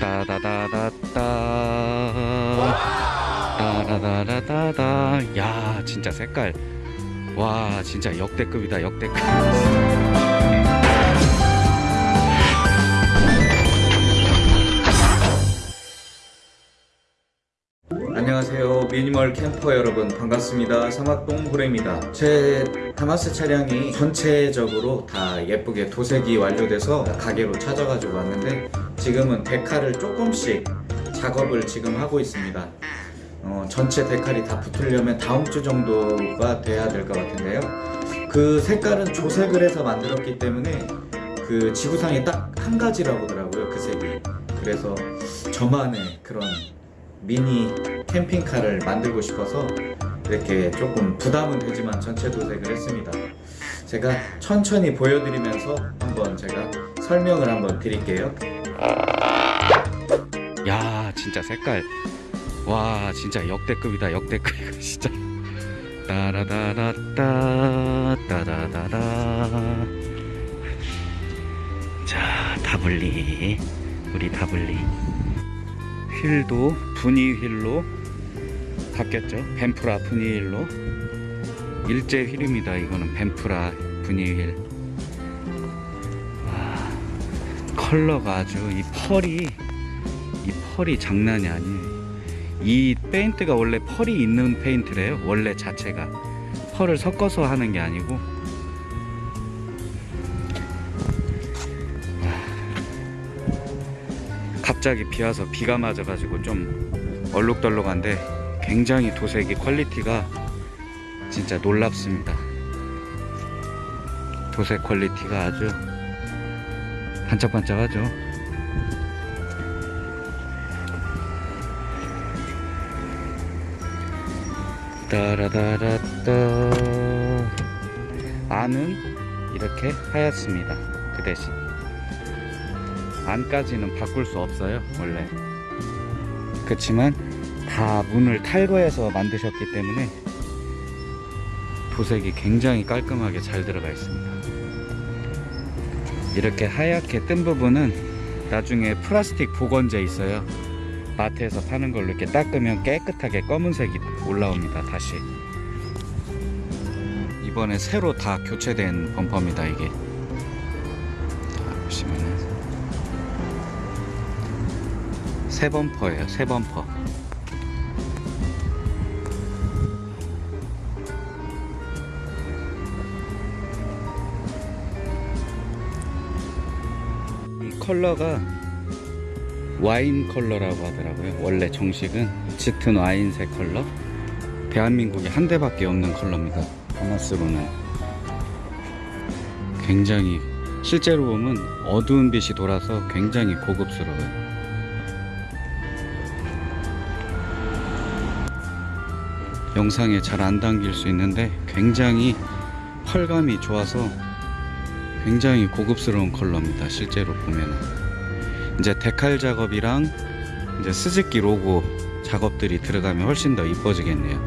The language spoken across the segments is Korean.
따다다다따 따다다다다다. 야 진짜 색깔. 와 진짜 역대급이다 역대급. 안녕하세요. 미니멀 캠퍼 여러분 반갑습니다. 사막동 고래입니다. 제 다마스 차량이 전체적으로 다 예쁘게 도색이 완료돼서 가게로 찾아가지고 왔는데 지금은 데칼을 조금씩 작업을 지금 하고 있습니다. 어, 전체 데칼이 다 붙으려면 다음 주 정도가 돼야 될 것 같은데요. 그 색깔은 조색을 해서 만들었기 때문에 그 지구상에 딱 한 가지라고 하더라고요 그 색이. 그래서 저만의 그런 미니 캠핑카를 만들고 싶어서 이렇게 조금 부담은 되지만 전체 도색을 했습니다. 제가 천천히 보여드리면서 한번 제가 설명을 한번 드릴게요 야 진짜 색깔. 와 진짜 역대급이다 역대급. 이거 진짜. 따라다라따 따다다다 자 다블리. 우리 다블리. 휠도 분이 휠로 바뀌었죠. 벤프라 분이 휠로. 일제 휠입니다 이거는. 벤프라 분이 휠 컬러가 아주 이 펄이 이 펄이 장난이 아니에요 이 페인트가 원래 펄이 있는 페인트래요. 원래 자체가. 펄을 섞어서 하는 게 아니고. 갑자기 비 와서 비가 맞아 가지고 좀 얼룩덜룩한데 굉장히 도색이 퀄리티가 진짜 놀랍습니다. 도색 퀄리티가 아주 반짝반짝하죠. 따라다라따. 안은 이렇게 하얗습니다. 그 대신. 안까지는 바꿀 수 없어요 원래. 그렇지만 다 문을 탈거해서 만드셨기 때문에 도색이 굉장히 깔끔하게 잘 들어가 있습니다 이렇게 하얗게 뜬 부분은 나중에 플라스틱 보건제 있어요. 마트에서 파는 걸로 이렇게 닦으면 깨끗하게 검은색이 올라옵니다 다시. 이번에 새로 다 교체된 범퍼입니다 이게. 자, 보시면은. 새 범퍼예요 새 범퍼 컬러가 와인 컬러라고 하더라고요. 원래 정식은 짙은 와인색 컬러? 대한민국에 한 대밖에 없는 컬러입니다. 하마스로는. 굉장히 실제로 보면 어두운 빛이 돌아서 굉장히 고급스러워요. 영상에 잘 안 담길 수 있는데 굉장히 펄감이 좋아서 굉장히 고급스러운 컬러입니다 실제로 보면은. 이제 데칼 작업이랑 이제 스즈키 로고 작업들이 들어가면 훨씬 더 이뻐지겠네요.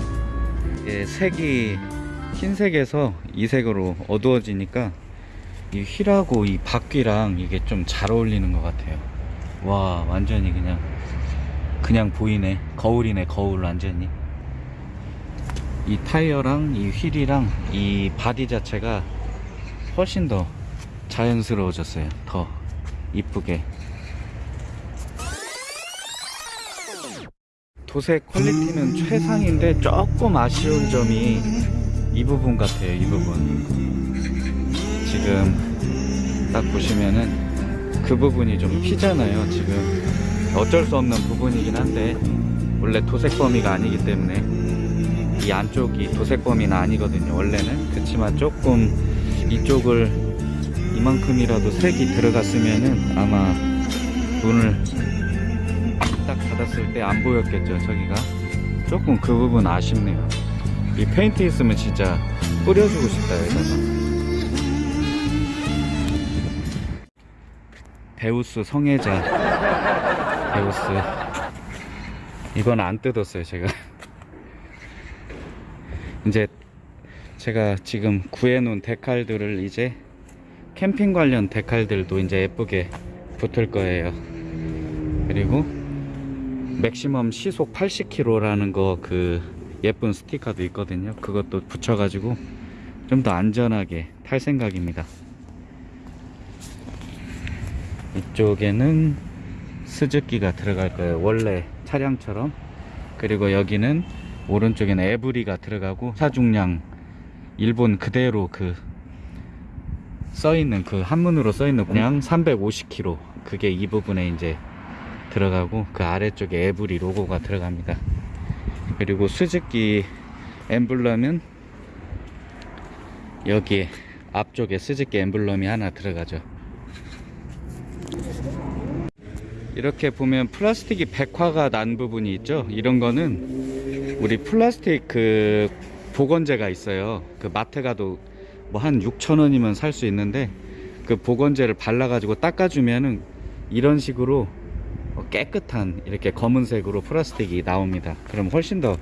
이게 색이 흰색에서 이 색으로 어두워지니까 이 휠하고 이 바퀴랑 이게 좀 잘 어울리는 것 같아요. 와 완전히 그냥 그냥 보이네. 거울이네 거울 완전히. 이 타이어랑 이 휠이랑 이 바디 자체가 훨씬 더 자연스러워졌어요. 더 이쁘게. 도색 퀄리티는 최상인데 조금 아쉬운 점이 이 부분 같아요 이 부분. 지금 딱 보시면은 그 부분이 좀 휘잖아요 지금. 어쩔 수 없는 부분이긴 한데 원래 도색 범위가 아니기 때문에 이 안쪽이 도색 범위는 아니거든요. 원래는 그렇지만 조금 이쪽을 이만큼이라도 색이 들어갔으면은 아마 문을 딱 닫았을 때 안 보였겠죠 저기가. 조금 그 부분 아쉽네요. 이 페인트 있으면 진짜 뿌려주고 싶다 여기다가 베우스 성애자. 베우스. 이건 안 뜯었어요 제가. 이제 제가 지금 구해놓은 데칼들을 이제 캠핑 관련 데칼들도 이제 예쁘게 붙을 거예요 그리고 맥시멈 시속 80km라는 거 그 예쁜 스티커도 있거든요. 그것도 붙여가지고 좀 더 안전하게 탈 생각입니다. 이쪽에는 스즈키가 들어갈 거예요. 원래 차량처럼. 그리고 여기는 오른쪽에는 에브리가 들어가고 차중량 일본 그대로 그 써있는 그 한문으로 써있는 그냥 350km 그게 이 부분에 이제 들어가고 그 아래쪽에 에브리 로고가 들어갑니다. 그리고 스즈키 엠블럼은 여기에 앞쪽에 스즈키 엠블럼이 하나 들어가죠. 이렇게 보면 플라스틱이 백화가 난 부분이 있죠. 이런 거는 우리 플라스틱 그 보건제가 있어요. 그 마트 가도 뭐 한 6천 원이면 살 수 있는데 그 보건제를 발라가지고 닦아주면은 이런 식으로 깨끗한 이렇게 검은색으로 플라스틱이 나옵니다. 그럼 훨씬 더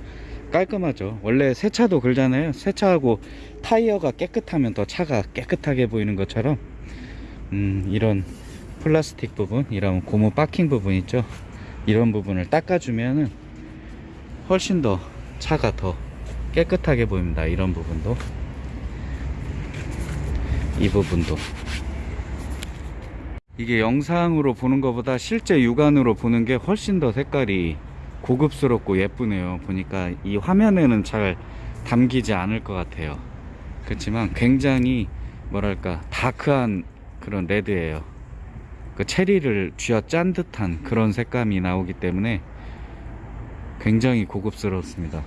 깔끔하죠. 원래 새 차도 그러잖아요. 새 차하고 타이어가 깨끗하면 더 차가 깨끗하게 보이는 것처럼 음, 이런 플라스틱 부분, 이런 고무 박킹 부분 있죠. 이런 부분을 닦아주면은 훨씬 더 차가 더 깨끗하게 보입니다. 이런 부분도 이 부분도 이게 영상으로 보는 것보다 실제 육안으로 보는 게 훨씬 더 색깔이 고급스럽고 예쁘네요. 보니까 이 화면에는 잘 담기지 않을 것 같아요. 그렇지만 굉장히 뭐랄까 다크한 그런 레드예요. 그 체리를 쥐어짠 듯한 그런 색감이 나오기 때문에 굉장히 고급스럽습니다.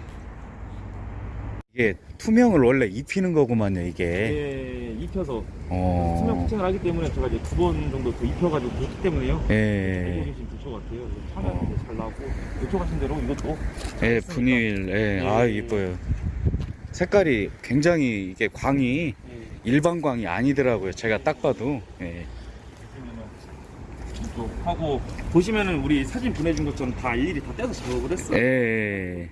이게 투명을 원래 입히는 거구만요, 이게. 예, 입혀서 어. 수면 코팅을 하기 때문에 제가 이제 두 번 정도 더 입혀가지고 그렇기 때문에요. 예. 이게 지금 부초 같아요. 차면 어. 잘 나오고 요청하신 대로 이것도 예, 분일, 예, 아, 예. 이뻐요. 색깔이 굉장히 이게 광이 예, 일반 광이 아니더라고요. 제가 딱 봐도. 예. 하고 보시면은 우리 사진 보내준 것처럼 다 일일이 다 떼서 작업을 했어요. 예.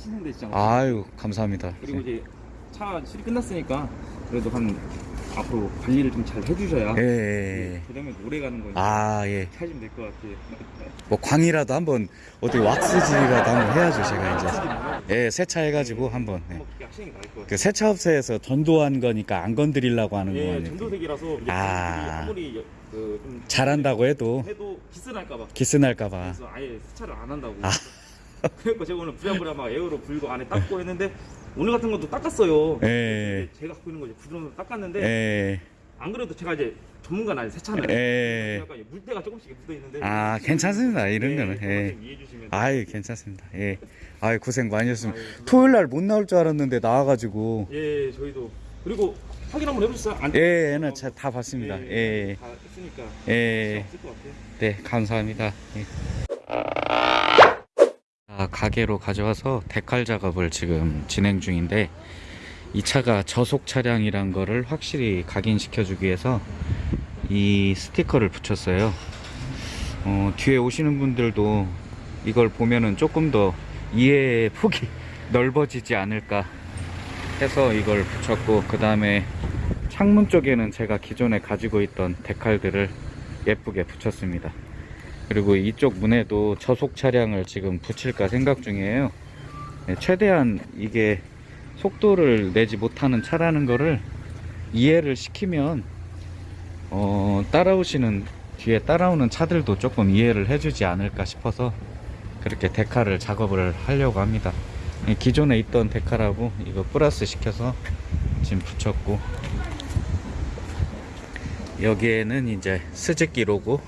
타시는데 진짜. 아유, 감사합니다. 그리고 이제 차 실이 끝났으니까 그래도 한 앞으로 관리를 좀 잘 해주셔야 예. 그다음에 오래 가는 거니까 아, 예. 하시면 될 것 같아요. 뭐 광이라도 한번 어떻게 왁스질이라도 한번 해야죠, 제가 이제. 예, 세차 해가지고 한번. 예. 그 세차 업체에서 전도한 거니까 안 건드리려고 하는 예, 거예요. 전도색이라서 아. 아무리 그좀 잘한다고 해도 해도 기스 날까봐. 기스 날까봐. 그래서 아예 세차를 안 한다고. 아. 그러니까 제가 오늘 부랴부랴 막 에어로 불고 안에 닦고 했는데 오늘 같은 것도 닦았어요. 예. 제가 갖고 있는 거지 부드러운 닦았는데 예. 안 그래도 제가 이제 전문가는 아니 세차는 예. 약간 물때가 조금씩 묻어 있는데. 아, 괜찮습니다. 이런 거는. 예. 이해해 주시면. 아유, 괜찮습니다. 예. 아유, 고생 많이 했습니다. 아유, 토요일 날 못 나올 줄 알았는데 나와가지고. 예, 저희도 그리고 확인 한번 해보셨어요? 안 예, 나 자- 다 봤습니다. 예. 다 했으니까. 예. 없을 것 같아요. 네, 감사합니다. 예. 아, 가게로 가져와서 데칼 작업을 지금 진행 중인데 이 차가 저속 차량이란 거를 확실히 각인시켜 주기 위해서 이 스티커를 붙였어요. 어, 뒤에 오시는 분들도 이걸 보면은 조금 더 이해의 폭이 넓어지지 않을까 해서 이걸 붙였고 그 다음에 창문 쪽에는 제가 기존에 가지고 있던 데칼들을 예쁘게 붙였습니다. 그리고 이쪽 문에도 저속 차량을 지금 붙일까 생각 중이에요. 네, 최대한 이게 속도를 내지 못하는 차라는 거를 이해를 시키면 어, 따라오시는 뒤에 따라오는 차들도 조금 이해를 해주지 않을까 싶어서 그렇게 데카를 작업을 하려고 합니다. 네, 기존에 있던 데카라고 이거 플러스 시켜서 지금 붙였고 여기에는 이제 스즈키 로고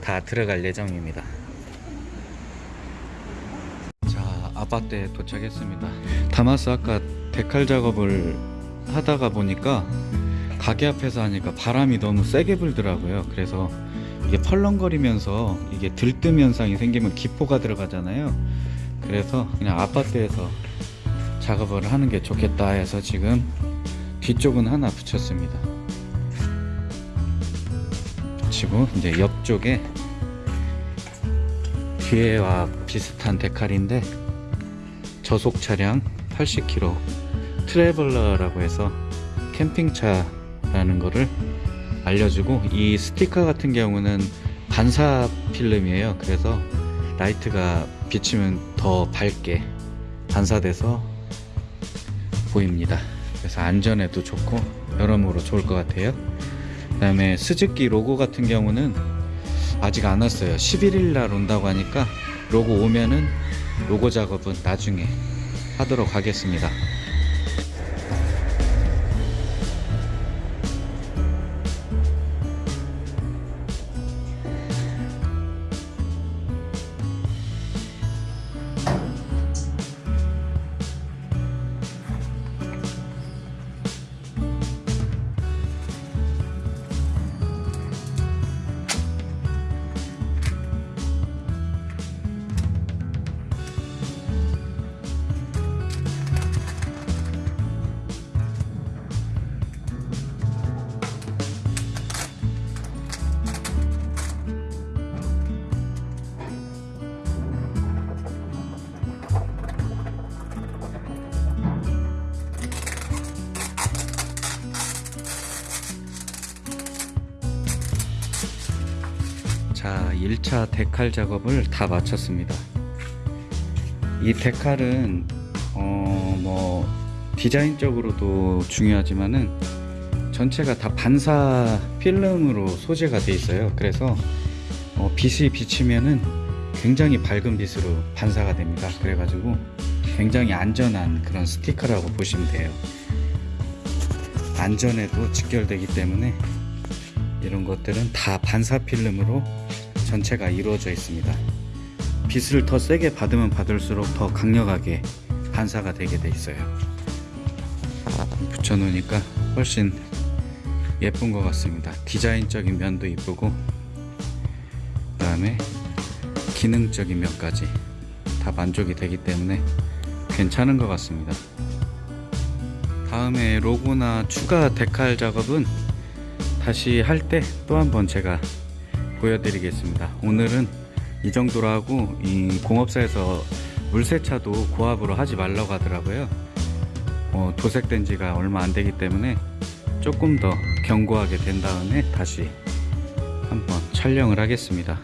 다 들어갈 예정입니다. 자, 아파트에 도착했습니다. 다마스 아까 데칼 작업을 하다가 보니까 가게 앞에서 하니까 바람이 너무 세게 불더라고요. 그래서 이게 펄렁거리면서 이게 들뜸 현상이 생기면 기포가 들어가잖아요. 그래서 그냥 아파트에서 작업을 하는 게 좋겠다 해서 지금 뒤쪽은 하나 붙였습니다. 붙이고 이제 옆 쪽에 뒤에와 비슷한 데칼인데 저속 차량 80km 트래블러라고 해서 캠핑차라는 거를 알려주고 이 스티커 같은 경우는 반사 필름이에요. 그래서 라이트가 비치면 더 밝게 반사돼서 보입니다. 그래서 안전에도 좋고 여러모로 좋을 것 같아요. 그 다음에 스즈키 로고 같은 경우는 아직 안 왔어요. 11일 날 온다고 하니까 로고 오면은 로고 작업은 나중에 하도록 하겠습니다. 1차 데칼 작업을 다 마쳤습니다. 이 데칼은 어, 뭐 디자인적으로도 중요하지만은 전체가 다 반사 필름으로 소재가 돼 있어요. 그래서 어, 빛이 비치면은 굉장히 밝은 빛으로 반사가 됩니다. 그래 가지고 굉장히 안전한 그런 스티커라고 보시면 돼요. 안전에도 직결되기 때문에 이런 것들은 다 반사 필름으로 전체가 이루어져 있습니다. 빛을 더 세게 받으면 받을수록 더 강력하게 반사가 되게 돼 있어요. 붙여놓으니까 훨씬 예쁜 것 같습니다. 디자인적인 면도 이쁘고, 그 다음에 기능적인 면까지 다 만족이 되기 때문에 괜찮은 것 같습니다. 다음에 로고나 추가 데칼 작업은 다시 할 때 또 한번 제가 보여드리겠습니다. 오늘은 이 정도로 하고 이 공업사에서 물세차도 고압으로 하지 말라고 하더라고요. 어, 도색된 지가 얼마 안 되기 때문에 조금 더 견고하게 된 다음에 다시 한번 촬영을 하겠습니다.